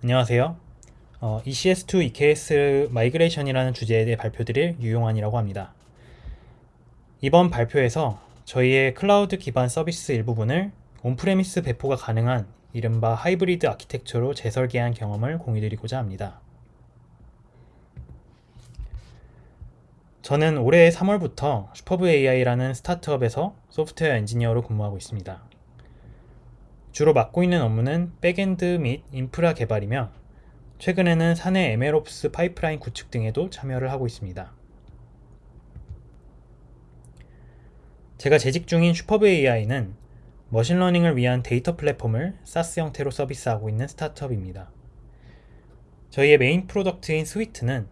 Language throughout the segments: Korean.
안녕하세요. 어, ECS2 EKS 마이그레이션이라는 주제에 대해 발표드릴 유용환이라고 합니다. 이번 발표에서 저희의 클라우드 기반 서비스 일부분을 on-premise 배포가 가능한 이른바 하이브리드 아키텍처로 재설계한 경험을 공유드리고자 합니다. 저는 올해 3월부터 Superb AI라는 스타트업에서 소프트웨어 엔지니어로 근무하고 있습니다. 주로 맡고 있는 업무는 백엔드 및 인프라 개발이며 최근에는 사내 MLOps 파이프라인 구축 등에도 참여를 하고 있습니다. 제가 재직 중인 Superb AI는 머신러닝을 위한 데이터 플랫폼을 SaaS 형태로 서비스하고 있는 스타트업입니다. 저희의 메인 프로덕트인 Suite는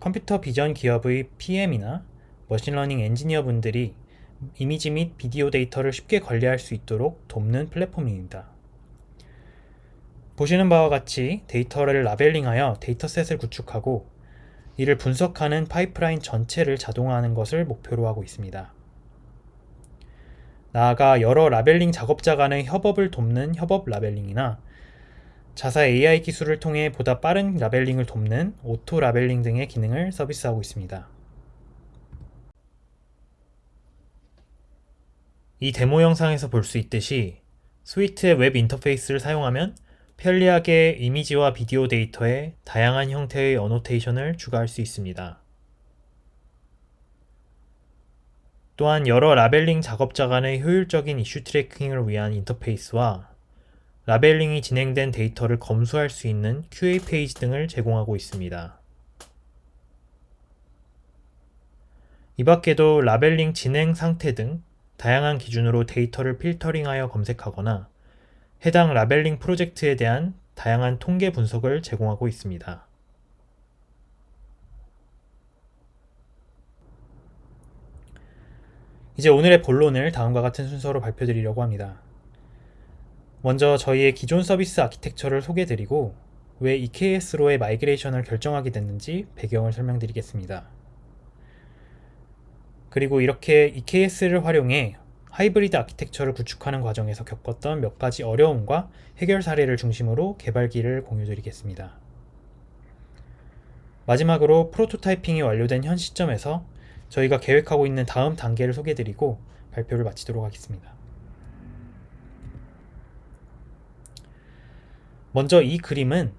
컴퓨터 비전 기업의 PM이나 머신러닝 엔지니어 분들이 이미지 및 비디오 데이터를 쉽게 관리할 수 있도록 돕는 플랫폼입니다. 보시는 바와 같이 데이터를 labeling하여 dataset을 구축하고 이를 분석하는 파이프라인 전체를 자동화하는 것을 목표로 하고 있습니다. 나아가 여러 labeling 작업자 간의 협업을 돕는 협업 labeling이나 자사 AI 기술을 통해 보다 빠른 labeling을 돕는 auto labeling 등의 기능을 서비스하고 있습니다. 이 데모 영상에서 볼 수 있듯이 Suite의 웹 인터페이스를 사용하면 편리하게 이미지와 비디오 데이터에 다양한 형태의 annotation을 추가할 수 있습니다. 또한 여러 labeling 작업자 간의 효율적인 issue tracking을 위한 인터페이스와 labeling이 진행된 데이터를 검수할 수 있는 QA 페이지 등을 제공하고 있습니다. 이 밖에도 labeling 진행 상태 등 다양한 기준으로 데이터를 filtering하여 검색하거나 해당 labeling 프로젝트에 대한 다양한 통계 분석을 제공하고 있습니다. 이제 오늘의 본론을 다음과 같은 순서로 발표드리려고 합니다. 먼저 저희의 기존 서비스 아키텍처를 소개드리고 왜 EKS로의 migration을 결정하게 됐는지 배경을 설명드리겠습니다. 그리고 이렇게 EKS를 활용해 하이브리드 아키텍처를 구축하는 과정에서 겪었던 몇 가지 어려움과 해결 사례를 중심으로 개발기를 공유드리겠습니다. 마지막으로 prototyping이 완료된 현 시점에서 저희가 계획하고 있는 다음 단계를 소개드리고 발표를 마치도록 하겠습니다. 먼저 이 그림은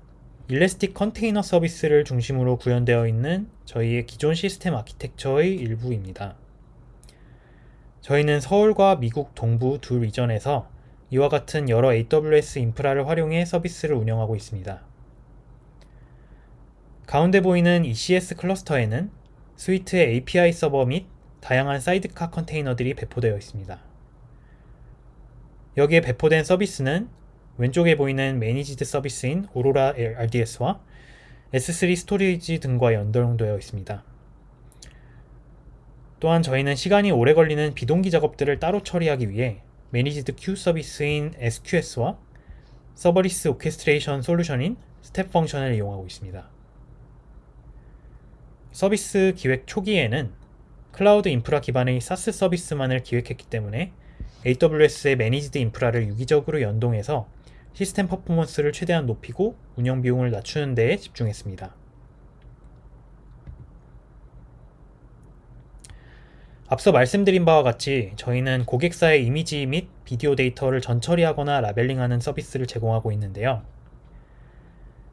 Elastic Container Service를 중심으로 구현되어 있는 저희의 기존 시스템 아키텍처의 일부입니다. 저희는 서울과 미국 동부 두 region에서 이와 같은 여러 AWS 인프라를 활용해 서비스를 운영하고 있습니다. 가운데 보이는 ECS cluster에는 Suite의 API 서버 및 다양한 sidecar container들이 배포되어 있습니다. 여기에 배포된 서비스는 왼쪽에 보이는 managed service인 Aurora RDS와 S3 storage 등과 연동되어 있습니다. 또한 저희는 시간이 오래 걸리는 비동기 작업들을 따로 처리하기 위해 managed queue service인 SQS와 serverless orchestration solution인 Step Function을 이용하고 있습니다. 서비스 기획 초기에는 클라우드 인프라 기반의 SaaS 서비스만을 기획했기 때문에 AWS의 managed 인프라를 유기적으로 연동해서 시스템 퍼포먼스를 최대한 높이고 운영 비용을 낮추는 데에 집중했습니다. 앞서 말씀드린 바와 같이 저희는 고객사의 이미지 및 비디오 데이터를 전처리하거나 labeling하는 서비스를 제공하고 있는데요.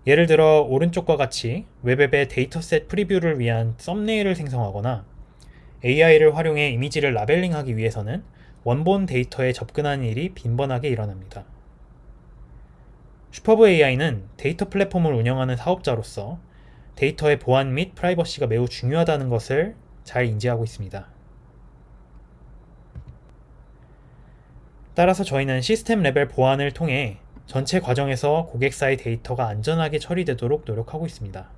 예를 들어 오른쪽과 같이 web app의 dataset preview를 위한 썸네일을 생성하거나 AI를 활용해 이미지를 labeling하기 위해서는 원본 데이터에 접근하는 일이 빈번하게 일어납니다. Superb AI는 데이터 플랫폼을 운영하는 사업자로서 데이터의 보안 및 프라이버시가 매우 중요하다는 것을 잘 인지하고 있습니다. 따라서 저희는 시스템 레벨 보안을 통해 전체 과정에서 고객사의 데이터가 안전하게 처리되도록 노력하고 있습니다.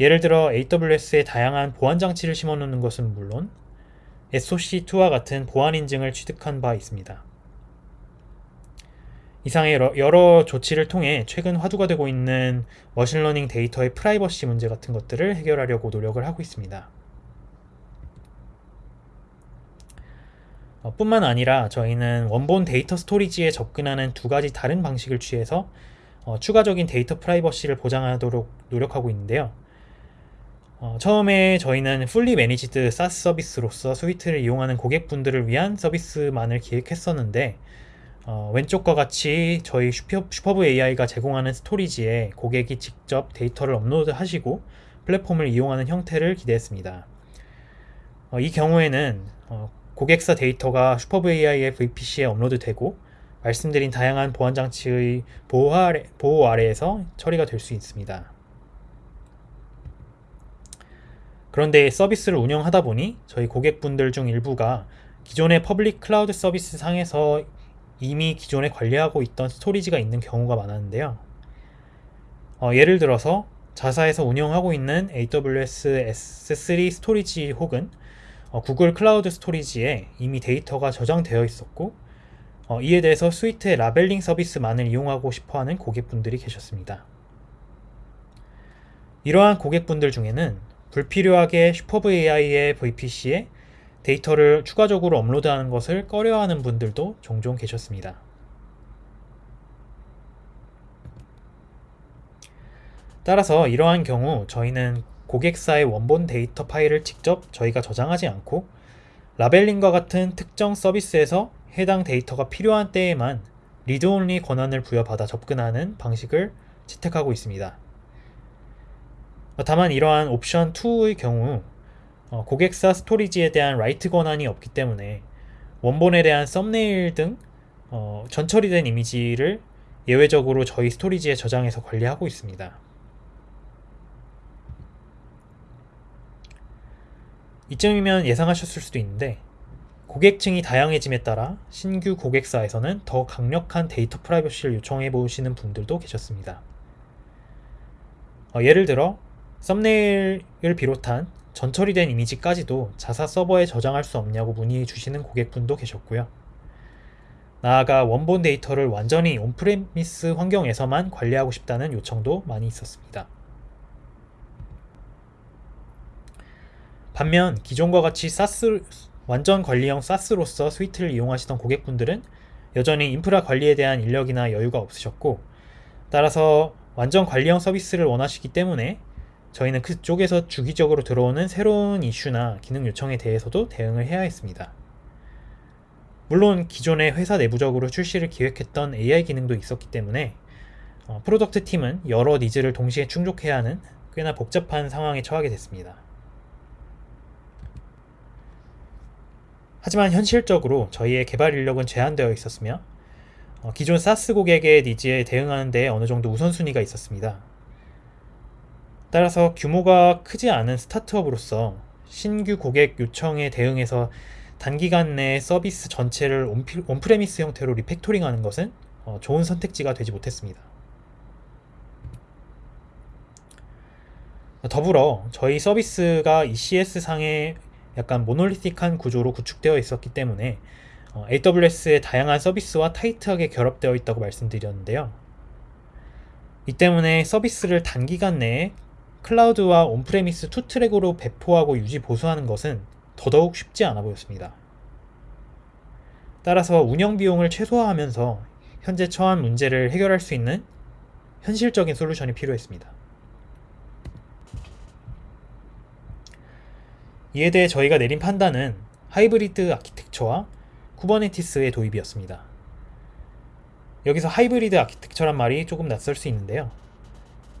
예를 들어 AWS에 다양한 보안 장치를 심어놓는 것은 물론 SOC2와 같은 보안 인증을 취득한 바 있습니다. 이상의 여러, 여러 조치를 통해 최근 화두가 되고 있는 머신러닝 데이터의 프라이버시 문제 같은 것들을 해결하려고 노력을 하고 있습니다. 어, 뿐만 아니라 저희는 원본 데이터 storage에 접근하는 두 가지 다른 방식을 취해서 어, 추가적인 데이터 프라이버시를 보장하도록 노력하고 있는데요. 어, 처음에 저희는 fully managed SaaS 서비스로서 Suite를 이용하는 고객분들을 위한 서비스만을 기획했었는데 어, 왼쪽과 같이 저희 슈퍼, Superb AI가 제공하는 storage에 고객이 직접 데이터를 업로드하시고 플랫폼을 이용하는 형태를 기대했습니다. 어, 이 경우에는 어, 고객사 데이터가 Superb AI의 VPC에 업로드되고 말씀드린 다양한 보안 장치의 보호, 아래, 보호 아래에서 처리가 될 수 있습니다. 그런데 서비스를 운영하다 보니 저희 고객분들 중 일부가 기존의 public cloud 서비스 상에서 이미 기존에 관리하고 있던 storage가 있는 경우가 많았는데요. 어, 예를 들어서 자사에서 운영하고 있는 AWS S3 storage 혹은 어, Google Cloud Storage에 이미 데이터가 저장되어 있었고 어, 이에 대해서 Suite의 labeling 서비스만을 이용하고 싶어하는 고객분들이 계셨습니다. 이러한 고객분들 중에는 불필요하게 Superb AI의 VPC에 데이터를 추가적으로 업로드하는 것을 꺼려하는 분들도 종종 계셨습니다. 따라서 이러한 경우 저희는 고객사의 원본 데이터 파일을 직접 저희가 저장하지 않고 labeling과 같은 특정 서비스에서 해당 데이터가 필요한 때에만 read-only 권한을 부여받아 접근하는 방식을 채택하고 있습니다. 다만 이러한 옵션 2의 경우 어, 고객사 storage에 대한 write 권한이 없기 때문에 원본에 대한 썸네일 등 어, 전처리된 이미지를 예외적으로 저희 storage에 저장해서 관리하고 있습니다. 이쯤이면 예상하셨을 수도 있는데 고객층이 다양해짐에 따라 신규 고객사에서는 더 강력한 데이터 프라이버시를 요청해 보시는 분들도 계셨습니다. 어, 예를 들어 thumbnail을 비롯한 전처리된 이미지까지도 자사 서버에 저장할 수 없냐고 문의 주시는 고객분도 계셨고요. 나아가 원본 데이터를 완전히 on-premise 환경에서만 관리하고 싶다는 요청도 많이 있었습니다. 반면 기존과 같이 SaaS 완전 관리형 SaaS로서 Suite를 이용하시던 고객분들은 여전히 인프라 관리에 대한 인력이나 여유가 없으셨고 따라서 완전 관리형 서비스를 원하시기 때문에 저희는 그쪽에서 주기적으로 들어오는 새로운 이슈나 기능 요청에 대해서도 대응을 해야 했습니다. 물론 기존의 회사 내부적으로 출시를 기획했던 AI 기능도 있었기 때문에 어, product 팀은 여러 needs를 동시에 충족해야 하는 꽤나 복잡한 상황에 처하게 됐습니다. 하지만 현실적으로 저희의 개발 인력은 제한되어 있었으며 어, 기존 SaaS 고객의 needs에 대응하는 데 어느 정도 우선순위가 있었습니다. 따라서 규모가 크지 않은 스타트업으로서 신규 고객 요청에 대응해서 단기간 내에 서비스 전체를 on-premise 형태로 refactoring하는 것은 어, 좋은 선택지가 되지 못했습니다. 더불어 저희 서비스가 ECS 상의 약간 monolithic한 구조로 구축되어 있었기 때문에 어, AWS의 다양한 서비스와 타이트하게 결합되어 있다고 말씀드렸는데요. 이 때문에 서비스를 단기간 내에 클라우드와 on-premise two track으로 배포하고 유지 보수하는 것은 더더욱 쉽지 않아 보였습니다. 따라서 운영 비용을 최소화하면서 현재 처한 문제를 해결할 수 있는 현실적인 솔루션이 필요했습니다. 이에 대해 저희가 내린 판단은 hybrid architecture와 Kubernetes의 도입이었습니다. 여기서 hybrid architecture란 말이 조금 낯설 수 있는데요.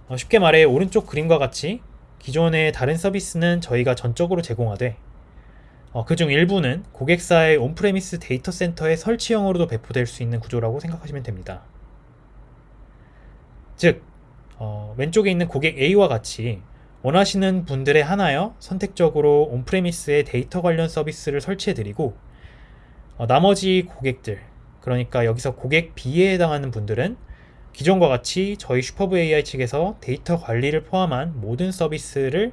어, 쉽게 말해 오른쪽 그림과 같이 기존의 다른 서비스는 저희가 전적으로 제공하되 어, 그중 일부는 고객사의 on-premise 데이터 센터의 설치형으로도 배포될 수 있는 구조라고 생각하시면 됩니다. 즉 어, 왼쪽에 있는 고객 A와 같이 원하시는 분들에 한하여 선택적으로 on-premise의 데이터 관련 서비스를 설치해드리고 어, 나머지 고객들 그러니까 여기서 고객 B에 해당하는 분들은 기존과 같이 저희 Superb AI 측에서 데이터 관리를 포함한 모든 서비스를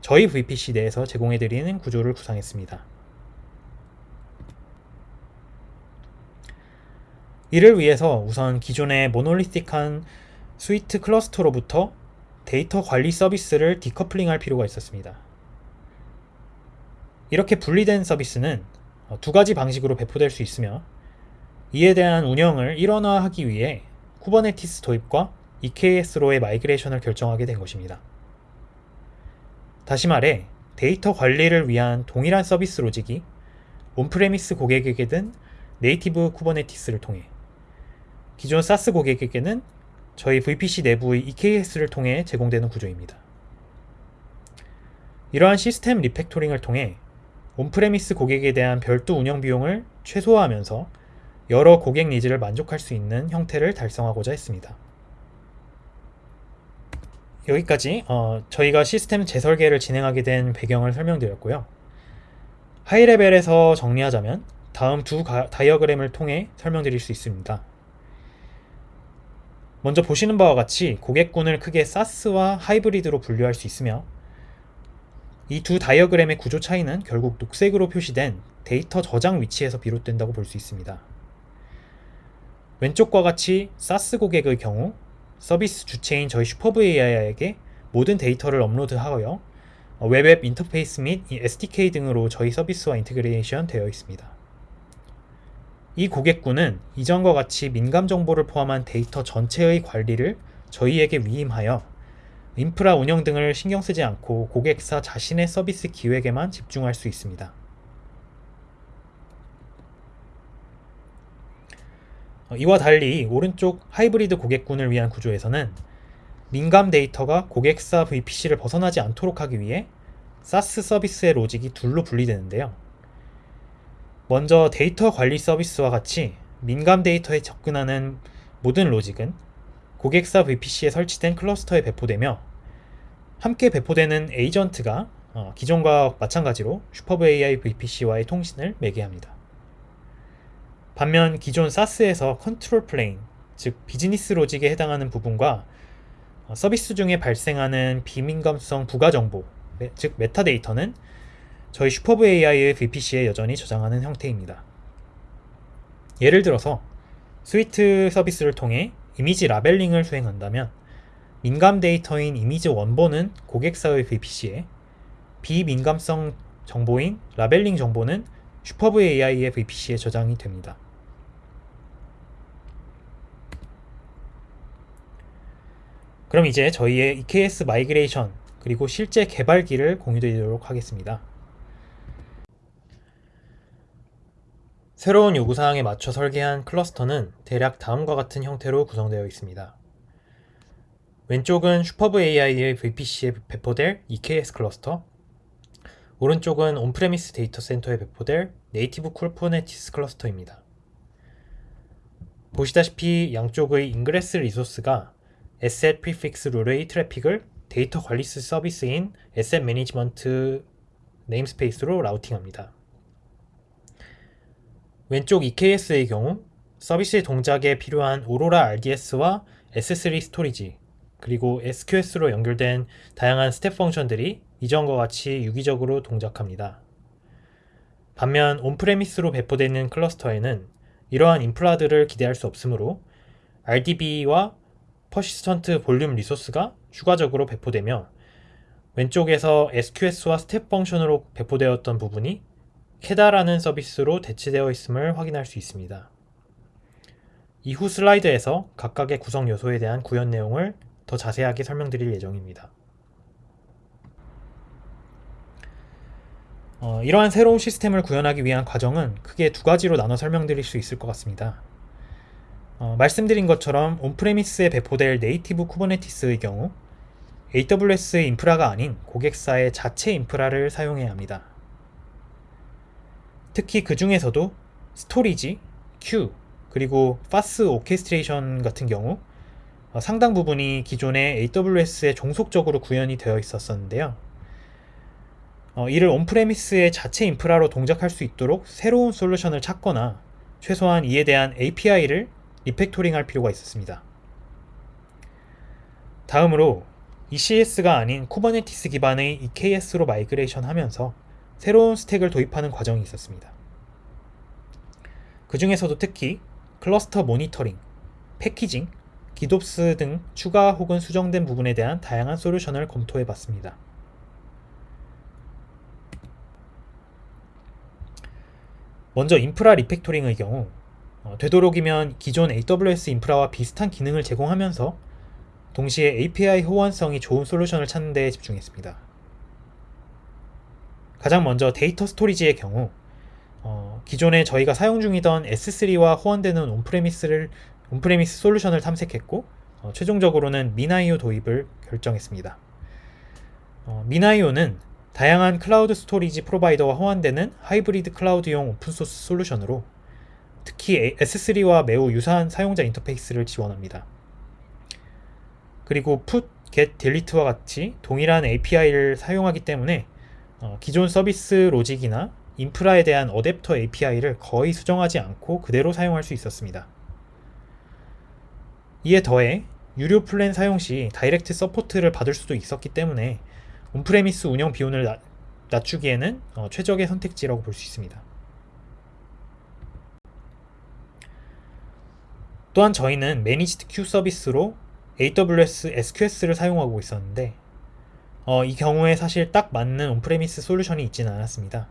저희 VPC 내에서 제공해드리는 구조를 구상했습니다. 이를 위해서 우선 기존의 monolithic한 Suite cluster로부터 데이터 관리 서비스를 decoupling할 필요가 있었습니다. 이렇게 분리된 서비스는 두 가지 방식으로 배포될 수 있으며 이에 대한 운영을 일원화하기 위해 Kubernetes 도입과 EKS로의 migration을 결정하게 된 것입니다. 다시 말해 데이터 관리를 위한 동일한 서비스 logic이 on-premise 고객에게든 native Kubernetes를 통해 기존 SaaS 고객에게는 저희 VPC 내부의 EKS를 통해 제공되는 구조입니다. 이러한 시스템 refactoring을 통해 on-premise 고객에 대한 별도 운영 비용을 최소화하면서 여러 고객 needs를 만족할 수 있는 형태를 달성하고자 했습니다. 여기까지 어, 저희가 시스템 재설계를 진행하게 된 배경을 설명드렸고요. high-level에서 정리하자면 다음 두 가, 다이어그램을 통해 설명드릴 수 있습니다. 먼저 보시는 바와 같이 고객군을 크게 SaaS와 hybrid로 분류할 수 있으며 이 두 다이어그램의 구조 차이는 결국 녹색으로 표시된 데이터 저장 위치에서 비롯된다고 볼 수 있습니다. 왼쪽과 같이 SaaS 고객의 경우 서비스 주체인 저희 Superb AI에게 모든 데이터를 업로드하여 web app 인터페이스 및 SDK 등으로 저희 서비스와 integration 되어 있습니다. 이 고객군은 이전과 같이 민감 정보를 포함한 데이터 전체의 관리를 저희에게 위임하여 인프라 운영 등을 신경 쓰지 않고 고객사 자신의 서비스 기획에만 집중할 수 있습니다. 이와 달리 오른쪽 하이브리드 고객군을 위한 구조에서는 민감 데이터가 고객사 VPC를 벗어나지 않도록 하기 위해 SaaS 서비스의 로직이 둘로 분리되는데요. 먼저 데이터 관리 서비스와 같이 민감 데이터에 접근하는 모든 로직은 고객사 VPC에 설치된 클러스터에 배포되며 함께 배포되는 에이전트가 어, 기존과 마찬가지로 Superb AI VPC와의 통신을 매개합니다. 반면 기존 SaaS에서 control plane, 즉 비즈니스 로직에 해당하는 부분과 어, 서비스 중에 발생하는 비민감성 부가 정보, 즉 메타데이터는 저희 Superb AI의 VPC에 여전히 저장하는 형태입니다. 예를 들어서 Suite 서비스를 통해 이미지 labeling을 수행한다면 민감 데이터인 이미지 원본은 고객사의 VPC에 비민감성 정보인 labeling 정보는 Superb AI의 VPC에 저장이 됩니다. 그럼 이제 저희의 EKS migration 그리고 실제 개발기를 공유드리도록 하겠습니다. 새로운 요구사항에 맞춰 설계한 클러스터는 대략 다음과 같은 형태로 구성되어 있습니다. 왼쪽은 Superb AI의 VPC에 배포될 EKS 클러스터 오른쪽은 on-premise 데이터 센터에 배포될 native Kubernetes 클러스터입니다. 보시다시피 양쪽의 ingress resource가 asset prefix rule의 트래픽을 데이터 관리 서비스인 asset management namespace로 routing합니다. 왼쪽 EKS의 경우 서비스 동작에 필요한 Aurora RDS와 S3 storage 그리고 SQS로 연결된 다양한 Step Function들이 이전과 같이 유기적으로 동작합니다. 반면 on-premise로 배포되는 클러스터에는 이러한 인프라들을 기대할 수 없으므로 RDB와 persistent volume resource가 추가적으로 배포되며 왼쪽에서 SQS와 Step Function으로 배포되었던 부분이 KEDA라는 서비스로 대체되어 있음을 확인할 수 있습니다. 이후 슬라이드에서 각각의 구성 요소에 대한 구현 내용을 더 자세하게 설명드릴 예정입니다. 어, 이러한 새로운 시스템을 구현하기 위한 과정은 크게 두 가지로 나눠 설명드릴 수 있을 것 같습니다. 어, 말씀드린 것처럼 on-premise에 배포될 native Kubernetes의 경우 AWS의 인프라가 아닌 고객사의 자체 인프라를 사용해야 합니다. 특히 그 중에서도 storage, queue, 그리고 task orchestration 같은 경우 어, 상당 부분이 기존의 AWS에 종속적으로 구현이 되어 있었었는데요. 어, 이를 on-premise의 자체 인프라로 동작할 수 있도록 새로운 솔루션을 찾거나 최소한 이에 대한 API를 refactoring 할 필요가 있었습니다. 다음으로 ECS가 아닌 Kubernetes 기반의 EKS로 migration 하면서 새로운 stack을 도입하는 과정이 있었습니다. 그 중에서도 특히 클러스터 모니터링, 패키징, 기도스 등 추가 혹은 수정된 부분에 대한 다양한 솔루션을 검토해 봤습니다. 먼저 인프라 리팩토링의 경우 어, 되도록이면 기존 AWS 인프라와 비슷한 기능을 제공하면서 동시에 API 호환성이 좋은 솔루션을 찾는 데 집중했습니다. 가장 먼저 데이터 storage의 경우 어, 기존에 저희가 사용 중이던 S3와 호환되는 on-premise를 on-premise 솔루션을 탐색했고 어, 최종적으로는 MinIO 도입을 결정했습니다. 어, MinIO는 다양한 클라우드 storage provider와 호환되는 하이브리드 클라우드용 open source 솔루션으로 특히 S3와 매우 유사한 사용자 인터페이스를 지원합니다. 그리고 put, get, delete와 같이 동일한 API를 사용하기 때문에 어, 기존 서비스 로직이나 인프라에 대한 adapter API를 거의 수정하지 않고 그대로 사용할 수 있었습니다. 이에 더해 유료 플랜 사용 시 direct support를 받을 수도 있었기 때문에 on-premise 운영 비용을 나, 낮추기에는 어, 최적의 선택지라고 볼 수 있습니다. 또한 저희는 managed queue 서비스로 AWS SQS를 사용하고 있었는데 어, 이 경우에 사실 딱 맞는 on-premise 솔루션이 있지는 않았습니다.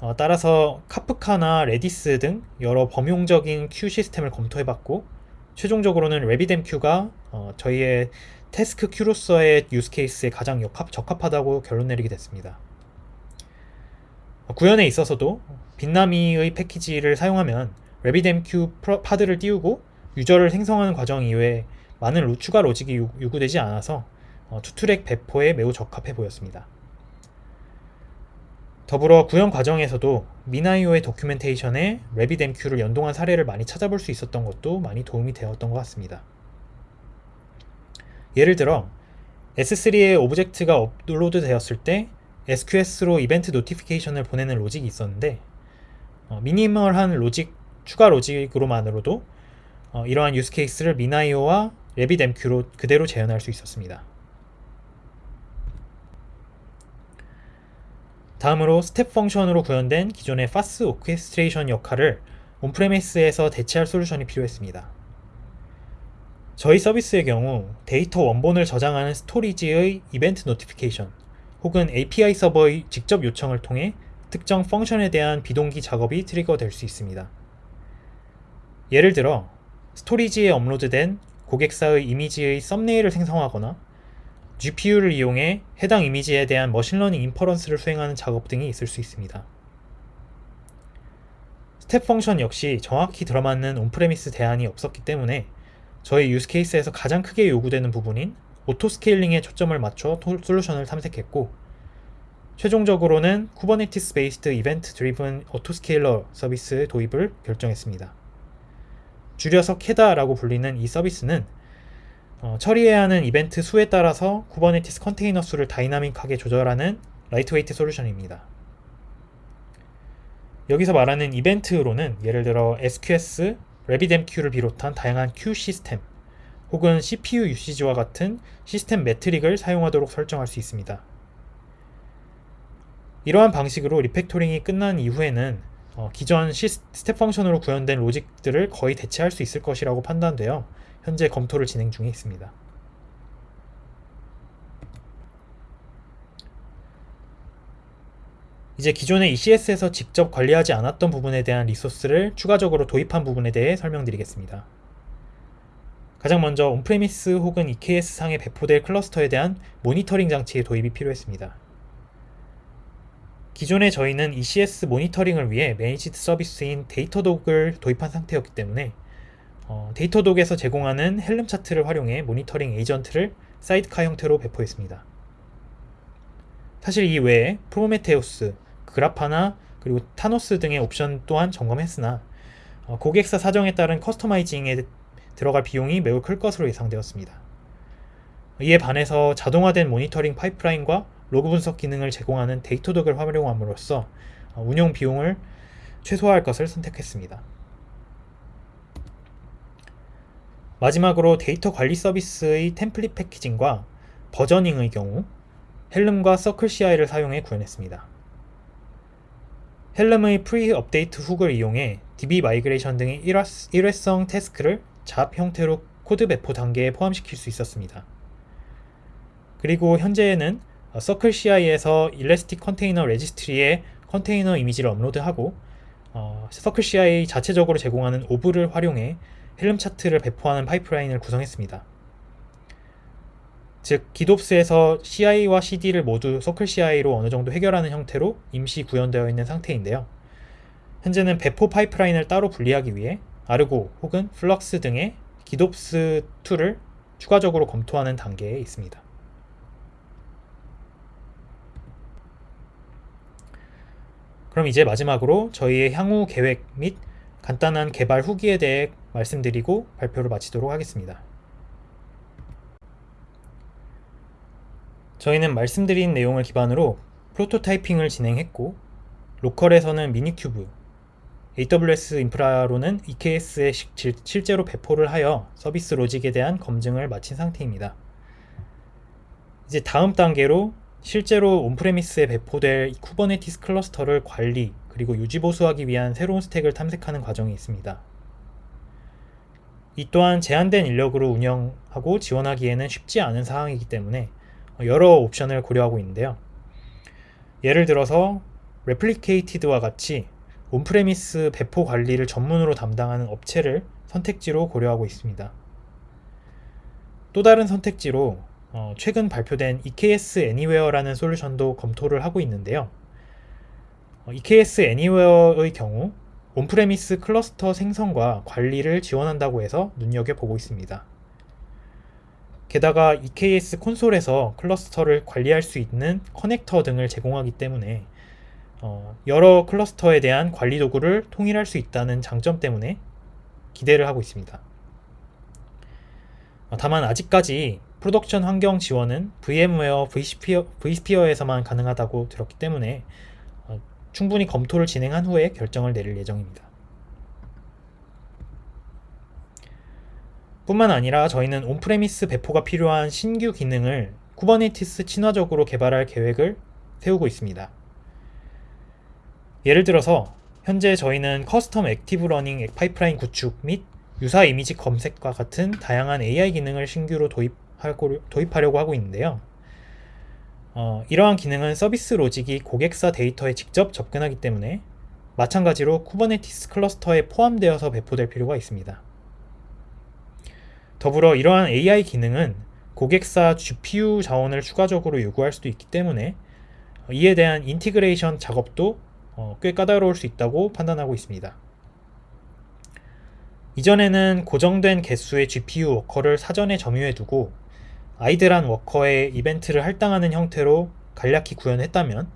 어, 따라서 Kafka나 Redis 등 여러 범용적인 queue 시스템을 검토해봤고 최종적으로는 RabbitMQ가 어, 저희의 task queue로서의 use case에 가장 역합, 적합하다고 결론 내리게 됐습니다. 어, 구현에 있어서도 Bitnami의 패키지를 사용하면 RabbitMQ pod를 띄우고 user를 생성하는 과정 이외에 많은 추가 로직이 요구되지 않아서 어, 투트랙 배포에 매우 적합해 보였습니다. 더불어 구현 과정에서도 MinIO의 documentation에 RabbitMQ를 연동한 사례를 많이 찾아볼 수 있었던 것도 많이 도움이 되었던 것 같습니다. 예를 들어 S3에 object가 업로드 되었을 때 SQS로 event notification을 보내는 로직이 있었는데 어, minimal한 로직, 추가 logic으로만으로도 어, 이러한 use case를 MinIO와 RabbitMQ로 그대로 재현할 수 있었습니다. 다음으로 Step Function으로 구현된 기존의 FaaS orchestration 역할을 on-premise에서 대체할 솔루션이 필요했습니다. 저희 서비스의 경우 데이터 원본을 저장하는 storage의 event notification 혹은 API 서버의 직접 요청을 통해 특정 function에 대한 비동기 작업이 trigger 될 수 있습니다. 예를 들어 storage에 업로드된 고객사의 이미지의 thumbnail을 생성하거나 GPU를 이용해 해당 이미지에 대한 machine learning inference를 수행하는 작업 등이 있을 수 있습니다. Step Function 역시 정확히 들어맞는 on-premise 대안이 없었기 때문에 저희 use case에서 가장 크게 요구되는 부분인 auto scaling에 초점을 맞춰 솔루션을 탐색했고 최종적으로는 Kubernetes based event driven autoscaler 서비스 도입을 결정했습니다. 줄여서 KEDA라고 불리는 이 서비스는 어, 처리해야 하는 이벤트 수에 따라서 Kubernetes 컨테이너 수를 dynamic하게 조절하는 lightweight 솔루션입니다. 여기서 말하는 이벤트로는 예를 들어 SQS, RabbitMQ를 비롯한 다양한 queue 시스템 혹은 CPU 유시지와 같은 시스템 metric을 사용하도록 설정할 수 있습니다. 이러한 방식으로 refactoring이 끝난 이후에는 어, 기존 시, Step Function으로 구현된 logic들을 거의 대체할 수 있을 것이라고 판단되어 현재 검토를 진행 중에 있습니다. 이제 기존의 ECS에서 직접 관리하지 않았던 부분에 대한 resource를 추가적으로 도입한 부분에 대해 설명드리겠습니다. 가장 먼저 on-premise 혹은 EKS 상에 배포될 클러스터에 대한 모니터링 장치의 도입이 필요했습니다. 기존에 저희는 ECS 모니터링을 위해 managed 서비스인 Datadog을 도입한 상태였기 때문에 어, Datadog에서 제공하는 Helm chart를 활용해 모니터링 agent를 sidecar 형태로 배포했습니다. 사실 이 외에 Prometheus, Grafana 그리고 타노스 등의 옵션 또한 점검했으나 어, 고객사 사정에 따른 customizing에 들어갈 비용이 매우 클 것으로 예상되었습니다. 이에 반해서 자동화된 모니터링 파이프라인과 로그 분석 기능을 제공하는 Datadog을 활용함으로써 어, 운영 비용을 최소화할 것을 선택했습니다. 마지막으로 데이터 관리 서비스의 템플릿 패키징과 versioning의 경우 Helm과 CircleCI를 사용해 구현했습니다. Helm의 pre update hook을 이용해 DB migration 등의 일회성 task를 job 형태로 코드 배포 단계에 포함시킬 수 있었습니다. 그리고 현재에는 CircleCI에서 Elastic Container Registry에 컨테이너 이미지를 업로드하고 어, CircleCI 자체적으로 제공하는 Orb를 활용해 Helm chart를 배포하는 파이프라인을 구성했습니다. 즉 GitOps에서 CI와 CD를 모두 CircleCI로 어느 정도 해결하는 형태로 임시 구현되어 있는 상태인데요. 현재는 배포 파이프라인을 따로 분리하기 위해 Argo 혹은 Flux 등의 GitOps tool을 추가적으로 검토하는 단계에 있습니다. 그럼 이제 마지막으로 저희의 향후 계획 및 간단한 개발 후기에 대해 말씀드리고 발표를 마치도록 하겠습니다. 저희는 말씀드린 내용을 기반으로 prototyping을 진행했고 local에서는 minikube, AWS 인프라로는 EKS에 실제로 배포를 하여 서비스 로직에 대한 검증을 마친 상태입니다. 이제 다음 단계로 실제로 on-premise에 배포될 Kubernetes 클러스터를 관리 그리고 유지 보수하기 위한 새로운 stack을 탐색하는 과정이 있습니다. 이 또한 제한된 인력으로 운영하고 지원하기에는 쉽지 않은 사항이기 때문에 여러 옵션을 고려하고 있는데요. 예를 들어서 Replicated와 같이 on-premise 배포 관리를 전문으로 담당하는 업체를 선택지로 고려하고 있습니다. 또 다른 선택지로 어, 최근 발표된 EKS Anywhere라는 솔루션도 검토를 하고 있는데요. 어, EKS Anywhere의 경우 on-premise 클러스터 생성과 관리를 지원한다고 해서 눈여겨보고 있습니다. 게다가 EKS 콘솔에서 클러스터를 관리할 수 있는 커넥터 등을 제공하기 때문에 어, 여러 클러스터에 대한 관리 도구를 통일할 수 있다는 장점 때문에 기대를 하고 있습니다. 어, 다만 아직까지 production 환경 지원은 vSphere, vSphere에서만 가능하다고 들었기 때문에 어, 충분히 검토를 진행한 후에 결정을 내릴 예정입니다. 뿐만 아니라 저희는 on-premise 배포가 필요한 신규 기능을 Kubernetes 친화적으로 개발할 계획을 세우고 있습니다. 예를 들어서 현재 저희는 custom active learning pipeline 구축 및 유사 이미지 검색과 같은 다양한 AI 기능을 신규로 도입하려고 하고 있는데요. 어, 이러한 기능은 서비스 로직이 고객사 데이터에 직접 접근하기 때문에 마찬가지로 Kubernetes 클러스터에 포함되어서 배포될 필요가 있습니다. 더불어 이러한 AI 기능은 고객사 GPU 자원을 추가적으로 요구할 수도 있기 때문에 이에 대한 integration 작업도 어, 꽤 까다로울 수 있다고 판단하고 있습니다. 이전에는 고정된 개수의 GPU 워커를 사전에 점유해 두고 idle한 worker의 이벤트를 할당하는 형태로 간략히 구현했다면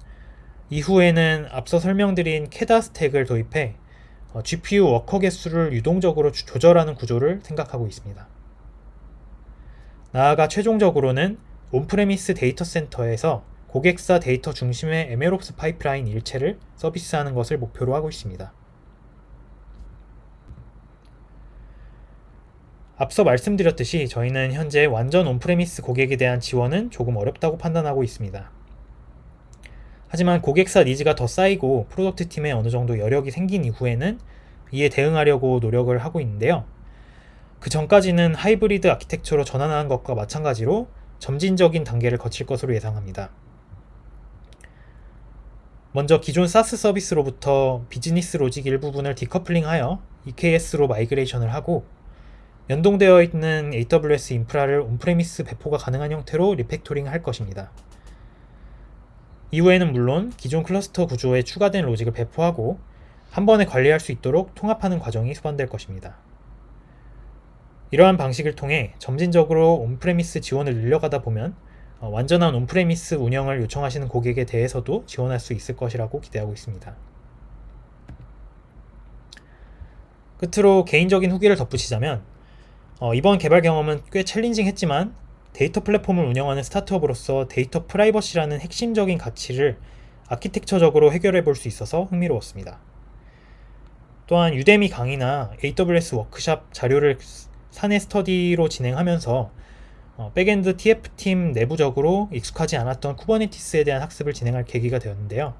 이후에는 앞서 설명드린 KEDA 스택을 도입해 어, GPU 워커 개수를 유동적으로 조절하는 구조를 생각하고 있습니다. 나아가 최종적으로는 on-premise 데이터 센터에서 고객사 데이터 중심의 MLOps 파이프라인 일체를 서비스하는 것을 목표로 하고 있습니다. 앞서 말씀드렸듯이 저희는 현재 완전 on-premise 고객에 대한 지원은 조금 어렵다고 판단하고 있습니다. 하지만 고객사 needs가 더 쌓이고 product 팀에 어느 정도 여력이 생긴 이후에는 이에 대응하려고 노력을 하고 있는데요. 그 전까지는 하이브리드 아키텍처로 전환하는 것과 마찬가지로 점진적인 단계를 거칠 것으로 예상합니다. 먼저 기존 SaaS 서비스로부터 비즈니스 logic 일부분을 decoupling하여 EKS로 migration을 하고 연동되어 있는 AWS 인프라를 on-premise 배포가 가능한 형태로 refactoring 할 것입니다. 이후에는 물론 기존 클러스터 구조에 추가된 로직을 배포하고 한 번에 관리할 수 있도록 통합하는 과정이 수반될 것입니다. 이러한 방식을 통해 점진적으로 on-premise 지원을 늘려가다 보면 어, 완전한 on-premise 운영을 요청하시는 고객에 대해서도 지원할 수 있을 것이라고 기대하고 있습니다. 끝으로 개인적인 후기를 덧붙이자면 어, 이번 개발 경험은 꽤 challenging했지만 데이터 플랫폼을 운영하는 스타트업으로서 데이터 프라이버시라는 핵심적인 가치를 아키텍처적으로 해결해 볼 수 있어서 흥미로웠습니다. 또한 Udemy 강의나 AWS 워크샵 자료를 사내 스터디로 진행하면서 어, backend TF팀 내부적으로 익숙하지 않았던 Kubernetes에 대한 학습을 진행할 계기가 되었는데요.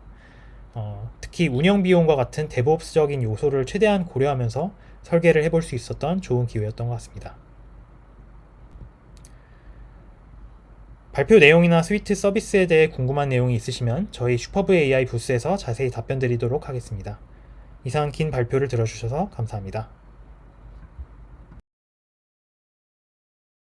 어, 특히 운영 비용과 같은 DevOps적인 요소를 최대한 고려하면서 설계를 해볼 수 있었던 좋은 기회였던 것 같습니다. 발표 내용이나 스위트 서비스에 대해 궁금한 내용이 있으시면 저희 슈퍼브 AI 부스에서 자세히 답변 드리도록 하겠습니다. 이상 긴 발표를 들어주셔서 감사합니다.